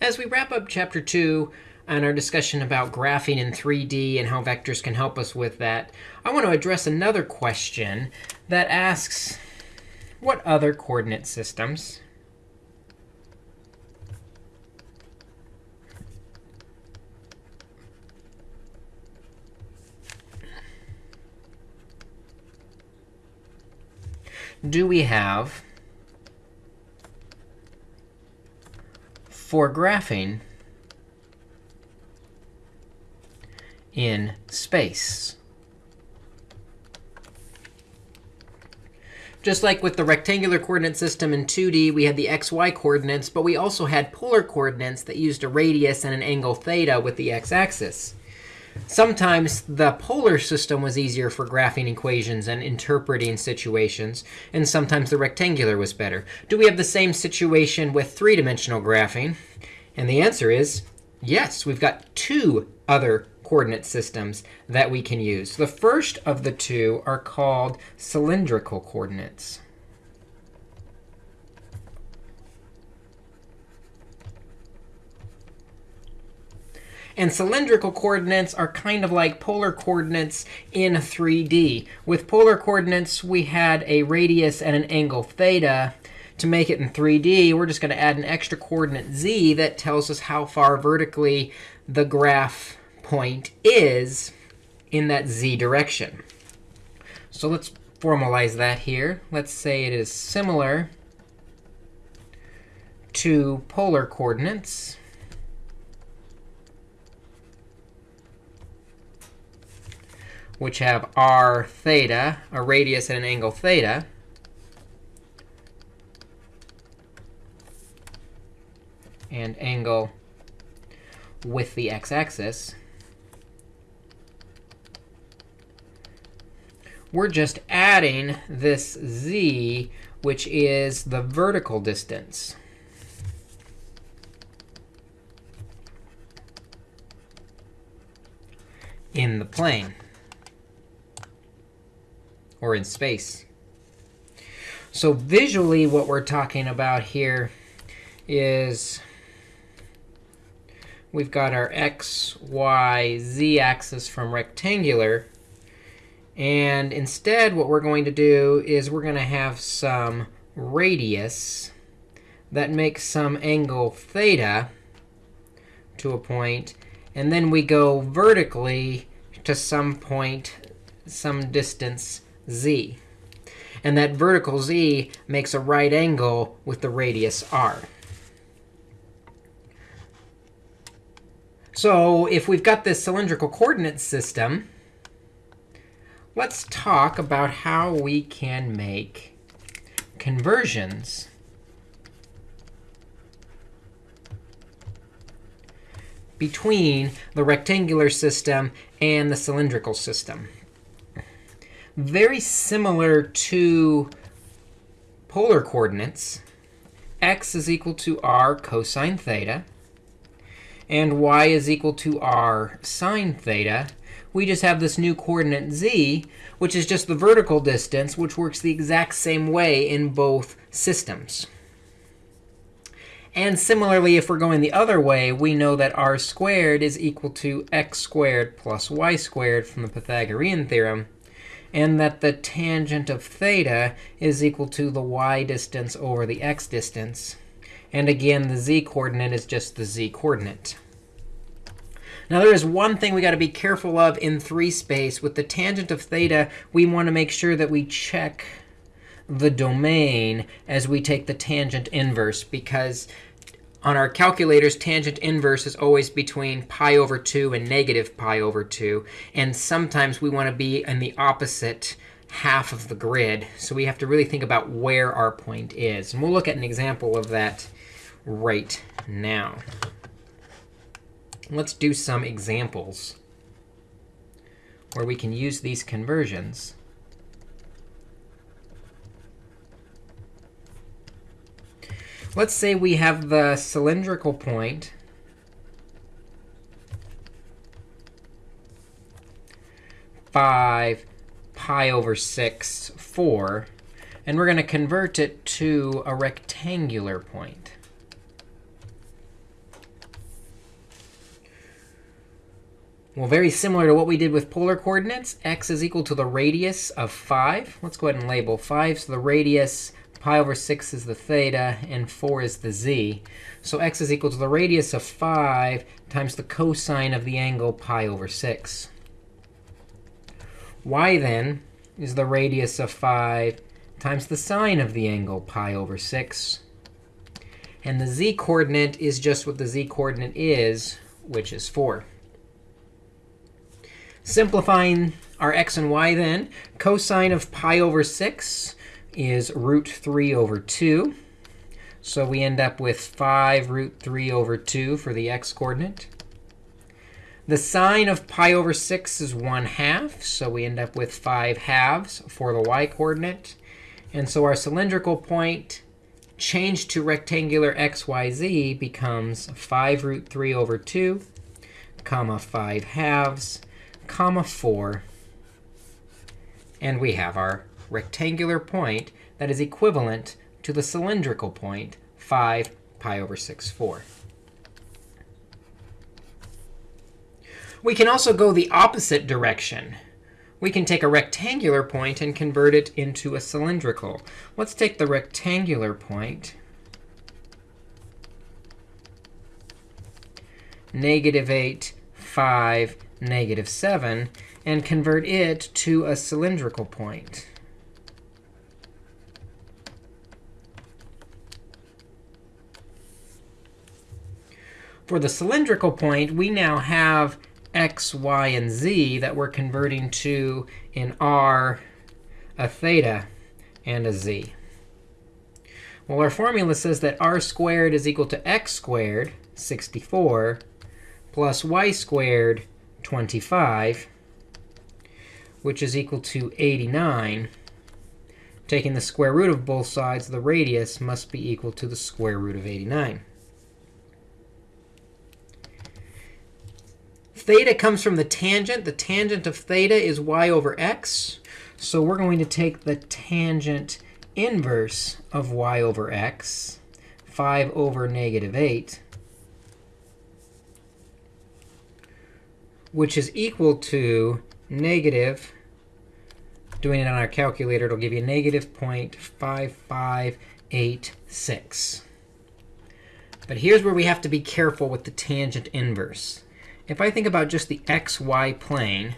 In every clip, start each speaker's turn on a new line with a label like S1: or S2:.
S1: As we wrap up chapter 2 and our discussion about graphing in 3D and how vectors can help us with that, I want to address another question that asks, what other coordinate systems do we have for graphing in space. Just like with the rectangular coordinate system in 2D, we had the xy coordinates, but we also had polar coordinates that used a radius and an angle theta with the x-axis. Sometimes the polar system was easier for graphing equations and interpreting situations, and sometimes the rectangular was better. Do we have the same situation with three-dimensional graphing? And the answer is yes. We've got two other coordinate systems that we can use. The first of the two are called cylindrical coordinates. And cylindrical coordinates are kind of like polar coordinates in 3D. With polar coordinates, we had a radius and an angle theta. To make it in 3D, we're just going to add an extra coordinate z that tells us how far vertically the graph point is in that z direction. So let's formalize that here. Let's say it is similar to polar coordinates. Which have r theta, a radius and an angle theta. and angle with the x-axis. We're just adding this z, which is the vertical distance. in the plane or in space. So visually, what we're talking about here is we've got our x, y, z axis from rectangular. And instead, what we're going to do is we're going to have some radius that makes some angle theta to a point. And then we go vertically to some point, some distance z. And that vertical z makes a right angle with the radius r. So if we've got this cylindrical coordinate system, let's talk about how we can make conversions between the rectangular system and the cylindrical system very similar to polar coordinates. x is equal to r cosine theta, and y is equal to r sine theta. We just have this new coordinate z, which is just the vertical distance, which works the exact same way in both systems. And similarly, if we're going the other way, we know that r squared is equal to x squared plus y squared from the Pythagorean theorem and that the tangent of theta is equal to the y distance over the x distance. And again, the z coordinate is just the z coordinate. Now, there is one thing we got to be careful of in 3 space. With the tangent of theta, we want to make sure that we check the domain as we take the tangent inverse, because on our calculators, tangent inverse is always between pi over 2 and negative pi over 2. And sometimes we want to be in the opposite half of the grid. So we have to really think about where our point is. And we'll look at an example of that right now. Let's do some examples where we can use these conversions. Let's say we have the cylindrical point five pi over 6, 4. And we're going to convert it to a rectangular point. Well, very similar to what we did with polar coordinates, x is equal to the radius of 5. Let's go ahead and label 5. So the radius pi over 6 is the theta, and 4 is the z. So x is equal to the radius of 5 times the cosine of the angle pi over 6. y then is the radius of 5 times the sine of the angle pi over 6. And the z coordinate is just what the z coordinate is, which is 4. Simplifying our x and y then, cosine of pi over 6 is root 3 over 2. So we end up with 5 root 3 over 2 for the x coordinate. The sine of pi over 6 is 1 half. So we end up with 5 halves for the y coordinate. And so our cylindrical point changed to rectangular xyz becomes 5 root 3 over 2, comma 5 halves comma 4. And we have our rectangular point that is equivalent to the cylindrical point, 5 pi over 6, 4. We can also go the opposite direction. We can take a rectangular point and convert it into a cylindrical. Let's take the rectangular point, negative 8, 5, negative 7, and convert it to a cylindrical point. For the cylindrical point, we now have x, y, and z that we're converting to in r, a theta, and a z. Well, our formula says that r squared is equal to x squared, 64, plus y squared, 25, which is equal to 89. Taking the square root of both sides, the radius must be equal to the square root of 89. Theta comes from the tangent. The tangent of theta is y over x. So we're going to take the tangent inverse of y over x, 5 over negative 8. which is equal to negative, doing it on our calculator, it'll give you negative 0.5586. But here's where we have to be careful with the tangent inverse. If I think about just the xy plane,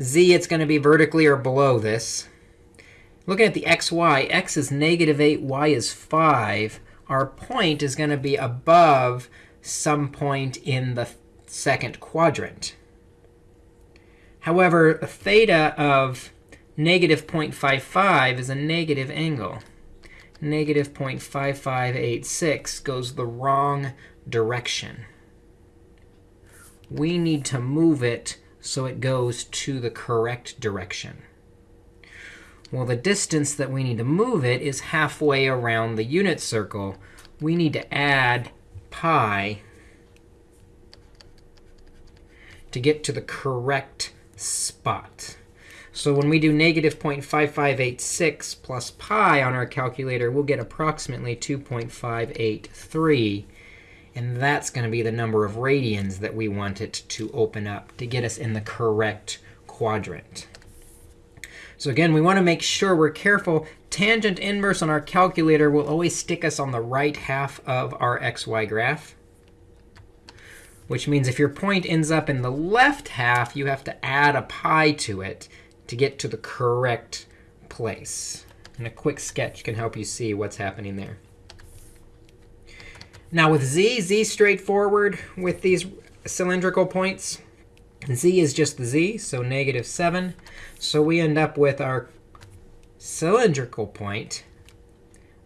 S1: z, it's going to be vertically or below this. Looking at the xy, x is negative 8, y is 5. Our point is going to be above some point in the second quadrant. However, a theta of negative 0.55 is a negative angle. Negative 0.5586 goes the wrong direction. We need to move it so it goes to the correct direction. Well, the distance that we need to move it is halfway around the unit circle. We need to add pi to get to the correct spot. So when we do negative 0.5586 plus pi on our calculator, we'll get approximately 2.583. And that's going to be the number of radians that we want it to open up to get us in the correct quadrant. So again, we want to make sure we're careful. Tangent inverse on our calculator will always stick us on the right half of our xy graph which means if your point ends up in the left half, you have to add a pi to it to get to the correct place. And a quick sketch can help you see what's happening there. Now with z, z straightforward with these cylindrical points. z is just the z, so negative 7. So we end up with our cylindrical point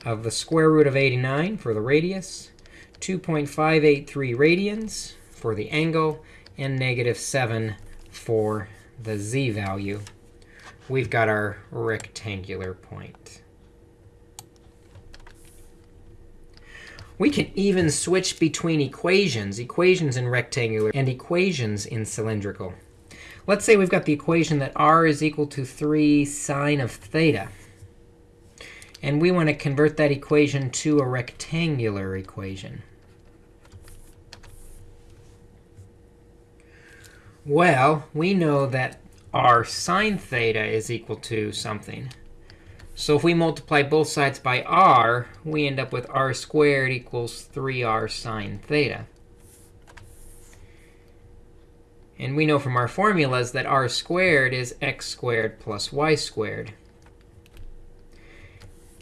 S1: of the square root of 89 for the radius, 2.583 radians for the angle, and negative 7 for the z value. We've got our rectangular point. We can even switch between equations, equations in rectangular and equations in cylindrical. Let's say we've got the equation that r is equal to 3 sine of theta. And we want to convert that equation to a rectangular equation. Well, we know that r sine theta is equal to something. So if we multiply both sides by r, we end up with r squared equals 3r sine theta. And we know from our formulas that r squared is x squared plus y squared.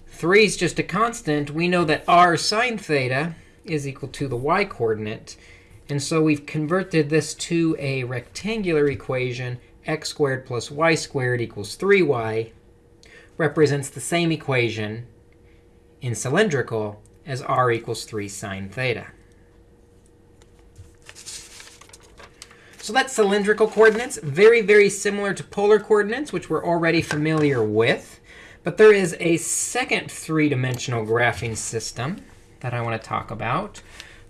S1: 3 is just a constant. We know that r sine theta is equal to the y coordinate. And so we've converted this to a rectangular equation, x squared plus y squared equals 3y represents the same equation in cylindrical as r equals 3 sine theta. So that's cylindrical coordinates, very, very similar to polar coordinates, which we're already familiar with. But there is a second three-dimensional graphing system that I want to talk about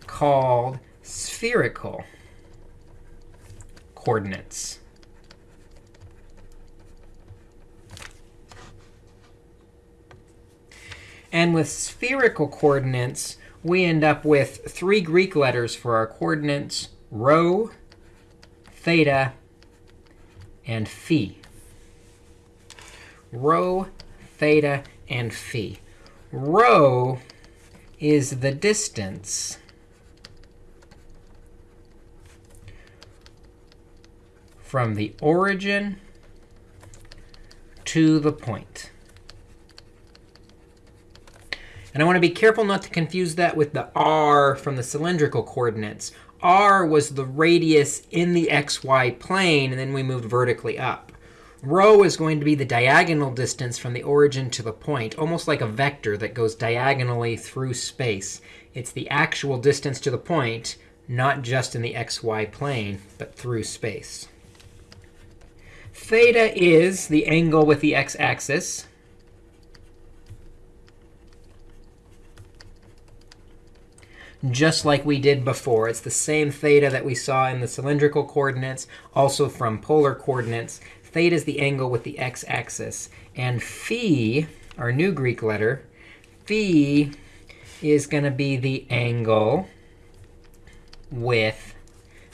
S1: called spherical coordinates. And with spherical coordinates, we end up with three Greek letters for our coordinates, rho, theta, and phi. Rho, theta, and phi. Rho is the distance from the origin to the point. And I want to be careful not to confuse that with the r from the cylindrical coordinates. r was the radius in the xy plane, and then we moved vertically up. Rho is going to be the diagonal distance from the origin to the point, almost like a vector that goes diagonally through space. It's the actual distance to the point, not just in the xy plane, but through space. Theta is the angle with the x-axis. Just like we did before. It's the same theta that we saw in the cylindrical coordinates, also from polar coordinates. Theta is the angle with the x-axis. And phi, our new Greek letter, phi is going to be the angle with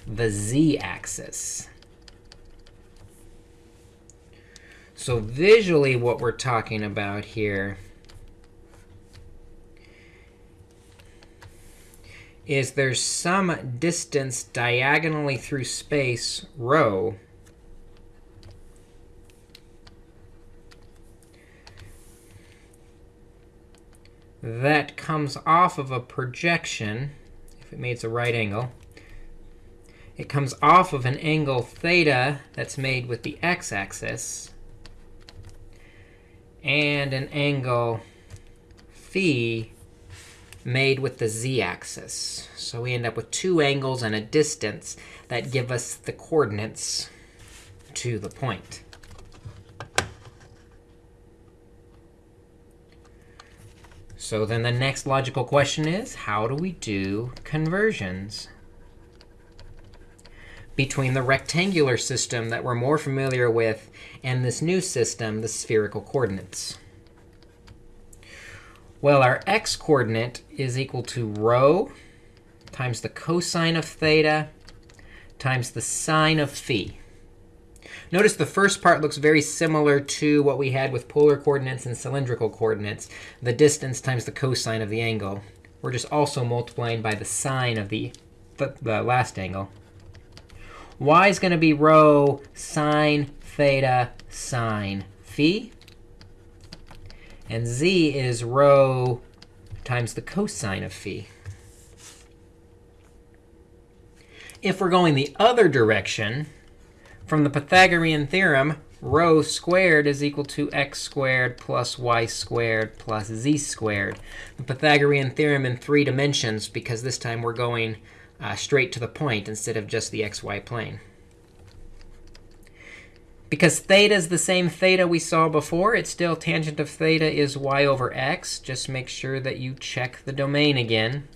S1: the z-axis. So visually, what we're talking about here is there's some distance diagonally through space, rho, that comes off of a projection, if it makes a right angle. It comes off of an angle theta that's made with the x-axis and an angle phi made with the z-axis. So we end up with two angles and a distance that give us the coordinates to the point. So then the next logical question is, how do we do conversions? between the rectangular system that we're more familiar with and this new system, the spherical coordinates. Well, our x-coordinate is equal to rho times the cosine of theta times the sine of phi. Notice the first part looks very similar to what we had with polar coordinates and cylindrical coordinates, the distance times the cosine of the angle. We're just also multiplying by the sine of the, the, the last angle. y is going to be rho sine theta sine phi. And z is rho times the cosine of phi. If we're going the other direction, from the Pythagorean theorem, rho squared is equal to x squared plus y squared plus z squared. The Pythagorean theorem in three dimensions, because this time we're going uh, straight to the point instead of just the xy plane. Because theta is the same theta we saw before, it's still tangent of theta is y over x. Just make sure that you check the domain again.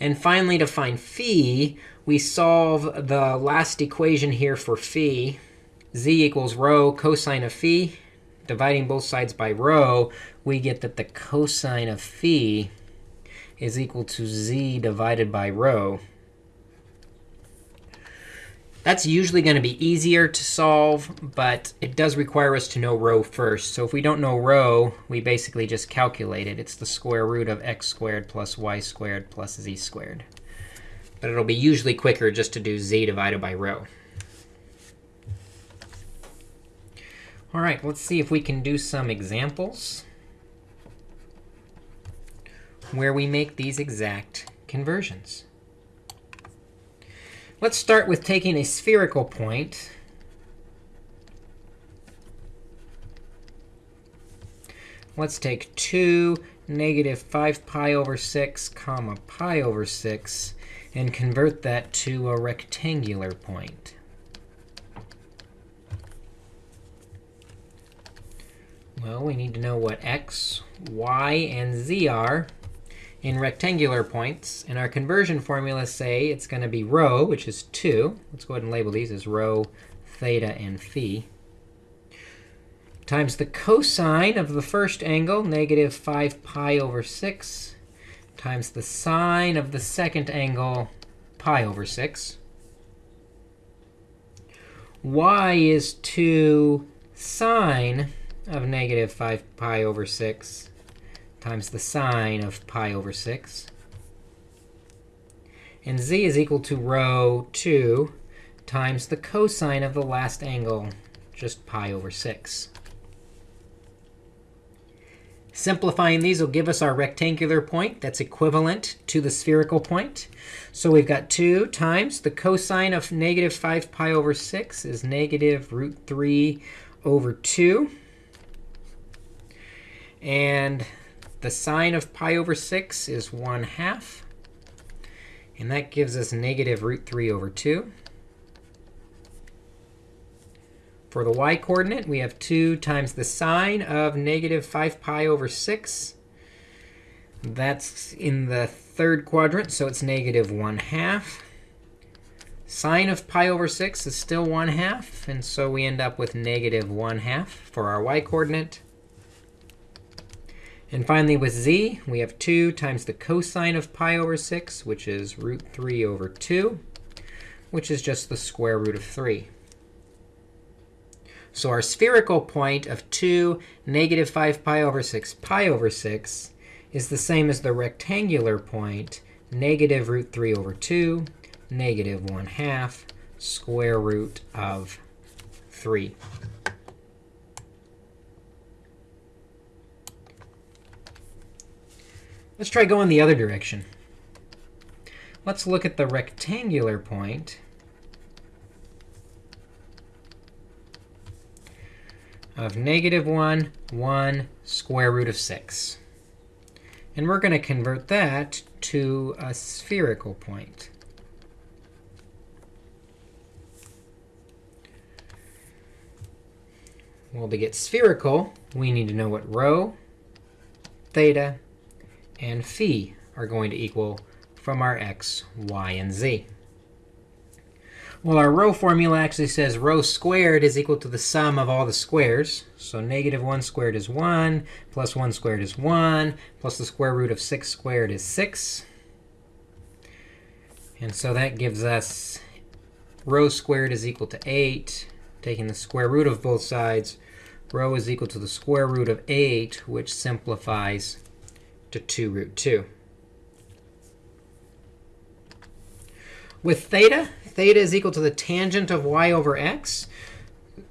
S1: And finally, to find phi, we solve the last equation here for phi. z equals rho cosine of phi. Dividing both sides by rho, we get that the cosine of phi is equal to z divided by rho. That's usually going to be easier to solve, but it does require us to know rho first. So if we don't know rho, we basically just calculate it. It's the square root of x squared plus y squared plus z squared. But it'll be usually quicker just to do z divided by rho. All right, let's see if we can do some examples where we make these exact conversions. Let's start with taking a spherical point. Let's take 2, negative 5 pi over 6, comma pi over 6, and convert that to a rectangular point. Well, we need to know what x, y, and z are in rectangular points. And our conversion formulas say it's going to be rho, which is 2. Let's go ahead and label these as rho, theta, and phi, times the cosine of the first angle, negative 5 pi over 6, times the sine of the second angle, pi over 6. y is 2 sine of negative 5 pi over 6 times the sine of pi over 6. And z is equal to rho 2 times the cosine of the last angle, just pi over 6. Simplifying these will give us our rectangular point that's equivalent to the spherical point. So we've got 2 times the cosine of negative 5 pi over 6 is negative root 3 over 2. And the sine of pi over 6 is 1 half. And that gives us negative root 3 over 2. For the y coordinate, we have 2 times the sine of negative 5 pi over 6. That's in the third quadrant, so it's negative 1 half. Sine of pi over 6 is still 1 half, and so we end up with negative 1 half for our y coordinate. And finally, with z, we have 2 times the cosine of pi over 6, which is root 3 over 2, which is just the square root of 3. So our spherical point of 2, negative 5 pi over 6 pi over 6 is the same as the rectangular point, negative root 3 over 2, negative 1 half, square root of 3. Let's try going the other direction. Let's look at the rectangular point. of negative 1, 1, square root of 6. And we're going to convert that to a spherical point. Well, to get spherical, we need to know what rho, theta, and phi are going to equal from our x, y, and z. Well, our rho formula actually says rho squared is equal to the sum of all the squares. So negative 1 squared is 1, plus 1 squared is 1, plus the square root of 6 squared is 6. And so that gives us rho squared is equal to 8. Taking the square root of both sides, rho is equal to the square root of 8, which simplifies to 2 root 2. With theta, theta is equal to the tangent of y over x.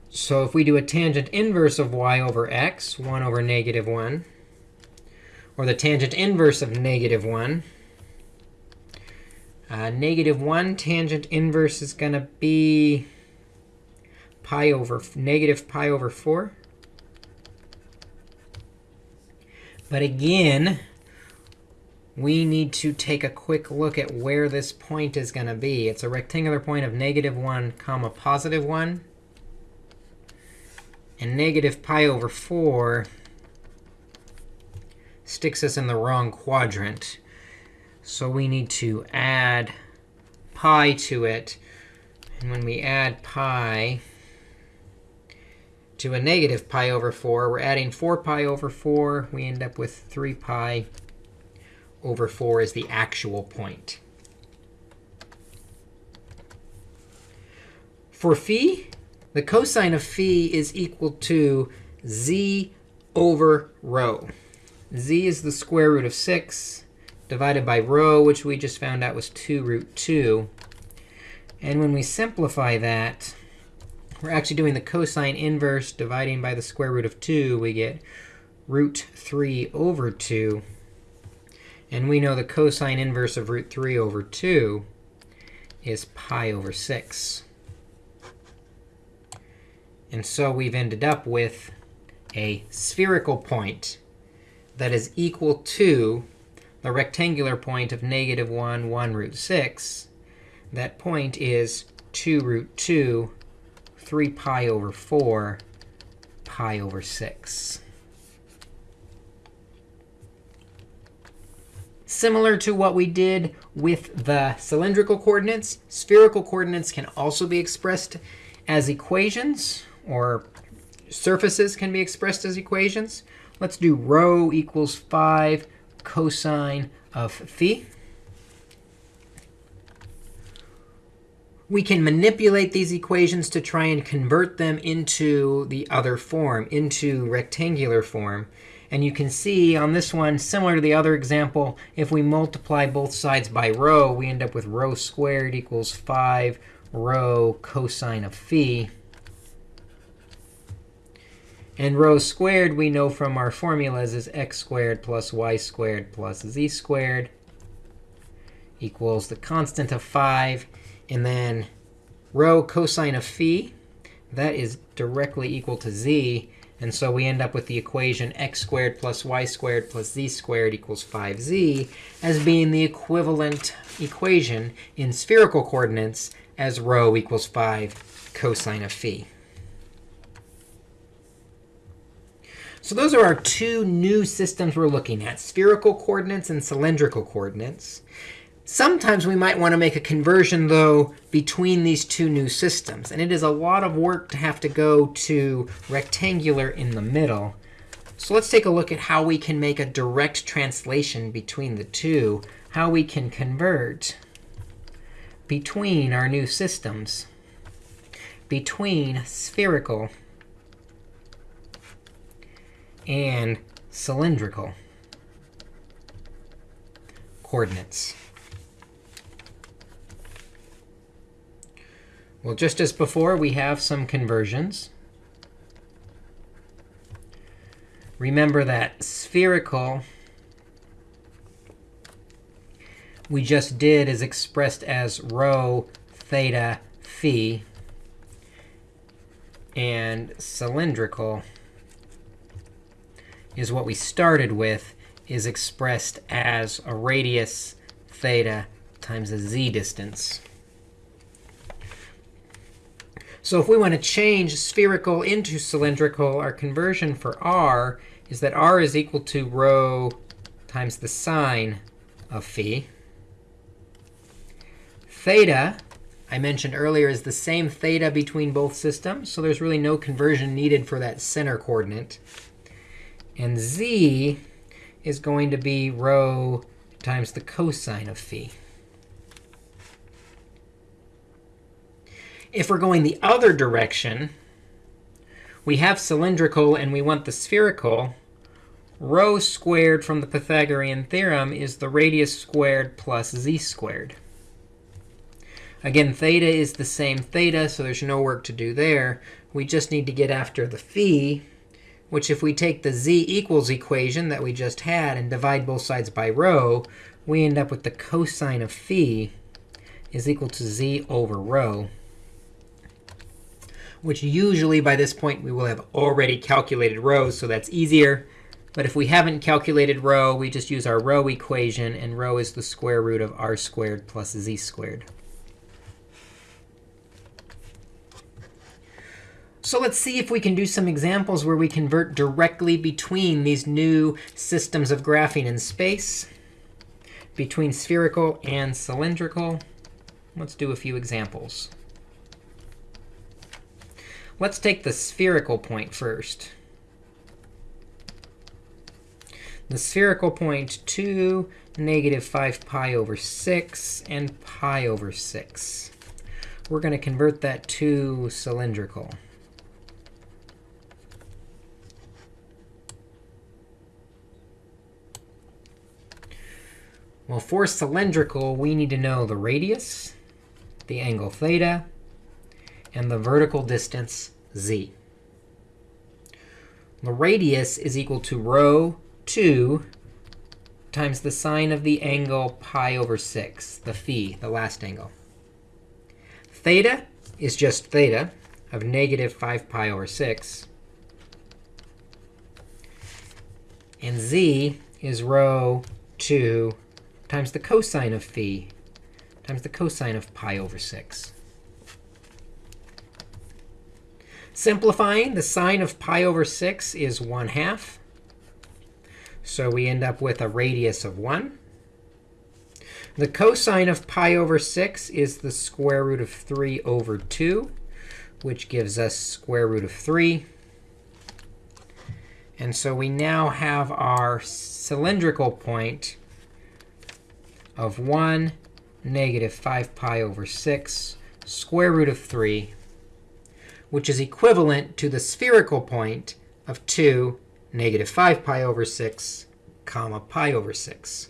S1: So if we do a tangent inverse of y over x, 1 over negative 1, or the tangent inverse of negative 1, uh, negative 1 tangent inverse is going to be pi over negative pi over 4. But again, we need to take a quick look at where this point is going to be. It's a rectangular point of negative 1 comma positive 1. And negative pi over 4 sticks us in the wrong quadrant. So we need to add pi to it. And when we add pi to a negative pi over 4, we're adding 4 pi over 4. We end up with 3 pi over 4 is the actual point. For phi, the cosine of phi is equal to z over rho. z is the square root of 6 divided by rho, which we just found out was 2 root 2. And when we simplify that, we're actually doing the cosine inverse dividing by the square root of 2. We get root 3 over 2. And we know the cosine inverse of root 3 over 2 is pi over 6. And so we've ended up with a spherical point that is equal to the rectangular point of negative 1, 1 root 6. That point is 2 root 2, 3 pi over 4, pi over 6. Similar to what we did with the cylindrical coordinates, spherical coordinates can also be expressed as equations, or surfaces can be expressed as equations. Let's do rho equals 5 cosine of phi. We can manipulate these equations to try and convert them into the other form, into rectangular form. And you can see on this one, similar to the other example, if we multiply both sides by rho, we end up with rho squared equals 5 rho cosine of phi. And rho squared, we know from our formulas, is x squared plus y squared plus z squared equals the constant of 5. And then rho cosine of phi, that is directly equal to z. And so we end up with the equation x squared plus y squared plus z squared equals 5z as being the equivalent equation in spherical coordinates as rho equals 5 cosine of phi. So those are our two new systems we're looking at, spherical coordinates and cylindrical coordinates. Sometimes we might want to make a conversion, though, between these two new systems. And it is a lot of work to have to go to rectangular in the middle. So let's take a look at how we can make a direct translation between the two, how we can convert between our new systems, between spherical and cylindrical coordinates. Well, just as before, we have some conversions. Remember that spherical we just did is expressed as rho theta phi. And cylindrical is what we started with is expressed as a radius theta times a z distance. So if we want to change spherical into cylindrical, our conversion for r is that r is equal to rho times the sine of phi. Theta, I mentioned earlier, is the same theta between both systems. So there's really no conversion needed for that center coordinate. And z is going to be rho times the cosine of phi. If we're going the other direction, we have cylindrical and we want the spherical. Rho squared from the Pythagorean theorem is the radius squared plus z squared. Again, theta is the same theta, so there's no work to do there. We just need to get after the phi, which if we take the z equals equation that we just had and divide both sides by rho, we end up with the cosine of phi is equal to z over rho which usually by this point we will have already calculated rho, so that's easier. But if we haven't calculated rho, we just use our rho equation, and rho is the square root of r squared plus z squared. So let's see if we can do some examples where we convert directly between these new systems of graphing in space, between spherical and cylindrical. Let's do a few examples. Let's take the spherical point first. the spherical point 2, negative 5 pi over 6, and pi over 6. We're going to convert that to cylindrical. Well, for cylindrical, we need to know the radius, the angle theta, and the vertical distance z. The radius is equal to rho 2 times the sine of the angle pi over 6, the phi, the last angle. Theta is just theta of negative 5 pi over 6. And z is rho 2 times the cosine of phi times the cosine of pi over 6. Simplifying, the sine of pi over 6 is 1 half. So we end up with a radius of 1. The cosine of pi over 6 is the square root of 3 over 2, which gives us square root of 3. And so we now have our cylindrical point of 1, negative 5 pi over 6, square root of 3, which is equivalent to the spherical point of 2, negative 5 pi over 6, comma pi over 6.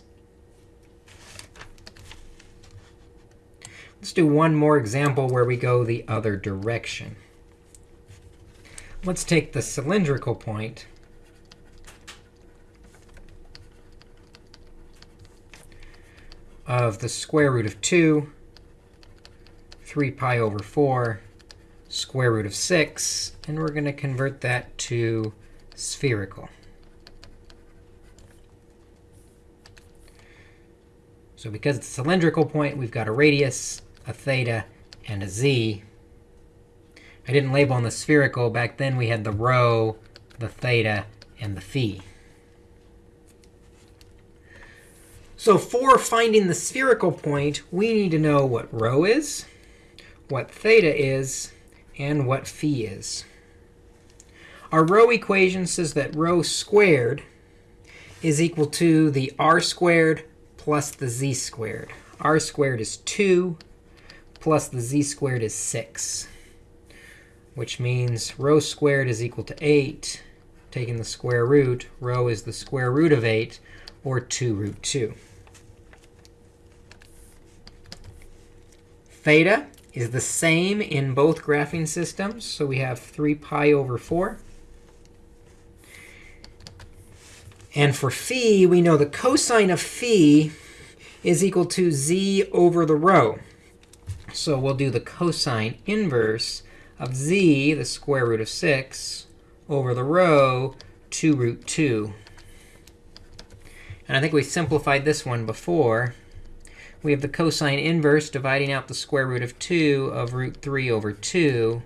S1: Let's do one more example where we go the other direction. Let's take the cylindrical point of the square root of 2, 3 pi over 4, square root of 6. And we're going to convert that to spherical. So because it's a cylindrical point, we've got a radius, a theta, and a z. I didn't label on the spherical. Back then, we had the rho, the theta, and the phi. So for finding the spherical point, we need to know what rho is, what theta is, and what phi is. Our rho equation says that rho squared is equal to the r squared plus the z squared. r squared is 2 plus the z squared is 6, which means rho squared is equal to 8. Taking the square root, rho is the square root of 8, or 2 root 2. Theta is the same in both graphing systems. So we have 3 pi over 4. And for phi, we know the cosine of phi is equal to z over the rho. So we'll do the cosine inverse of z, the square root of 6, over the rho, 2 root 2. And I think we simplified this one before we have the cosine inverse dividing out the square root of 2 of root 3 over 2.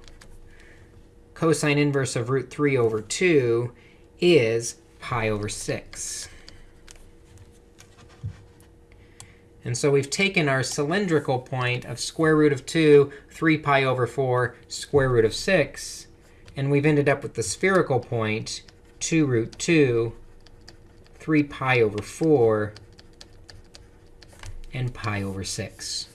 S1: Cosine inverse of root 3 over 2 is pi over 6. And so we've taken our cylindrical point of square root of 2, 3 pi over 4, square root of 6. And we've ended up with the spherical point, 2 root 2, 3 pi over 4, and pi over 6.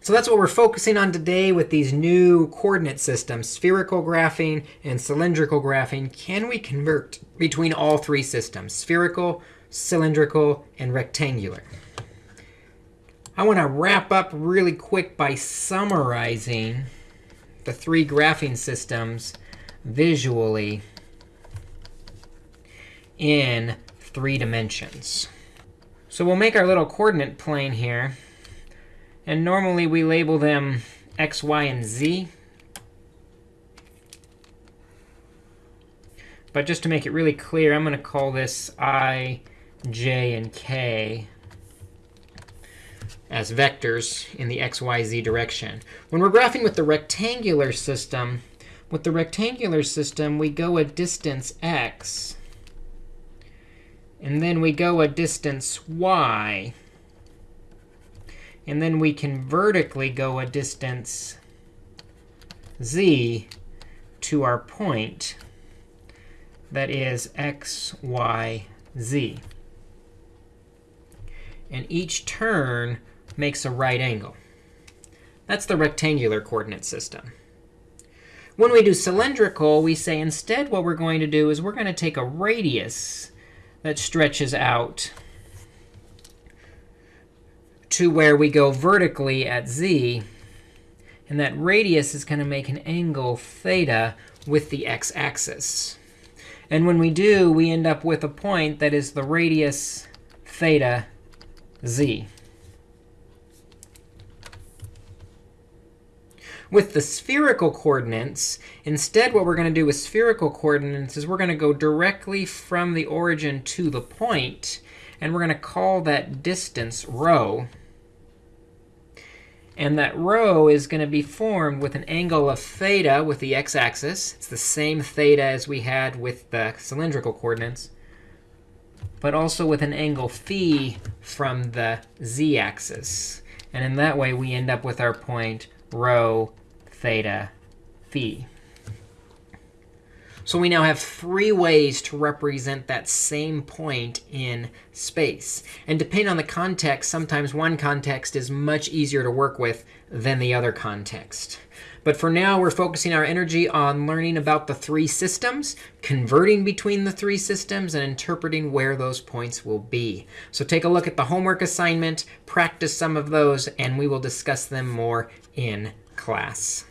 S1: So that's what we're focusing on today with these new coordinate systems, spherical graphing and cylindrical graphing. Can we convert between all three systems, spherical, cylindrical, and rectangular? I want to wrap up really quick by summarizing the three graphing systems visually in three dimensions. So we'll make our little coordinate plane here. And normally we label them x, y, and z. But just to make it really clear, I'm going to call this i, j, and k as vectors in the x, y, z direction. When we're graphing with the rectangular system, with the rectangular system, we go a distance x. And then we go a distance y. And then we can vertically go a distance z to our point. that is x, y, z. And each turn makes a right angle. That's the rectangular coordinate system. When we do cylindrical, we say instead what we're going to do is we're going to take a radius that stretches out to where we go vertically at z. And that radius is going to make an angle theta with the x-axis. And when we do, we end up with a point that is the radius theta z. With the spherical coordinates, instead what we're going to do with spherical coordinates is we're going to go directly from the origin to the point, and we're going to call that distance rho. And that rho is going to be formed with an angle of theta with the x-axis. It's the same theta as we had with the cylindrical coordinates, but also with an angle phi from the z-axis. And in that way, we end up with our point rho theta phi. So we now have three ways to represent that same point in space. And depending on the context, sometimes one context is much easier to work with than the other context. But for now, we're focusing our energy on learning about the three systems, converting between the three systems, and interpreting where those points will be. So take a look at the homework assignment, practice some of those, and we will discuss them more in class.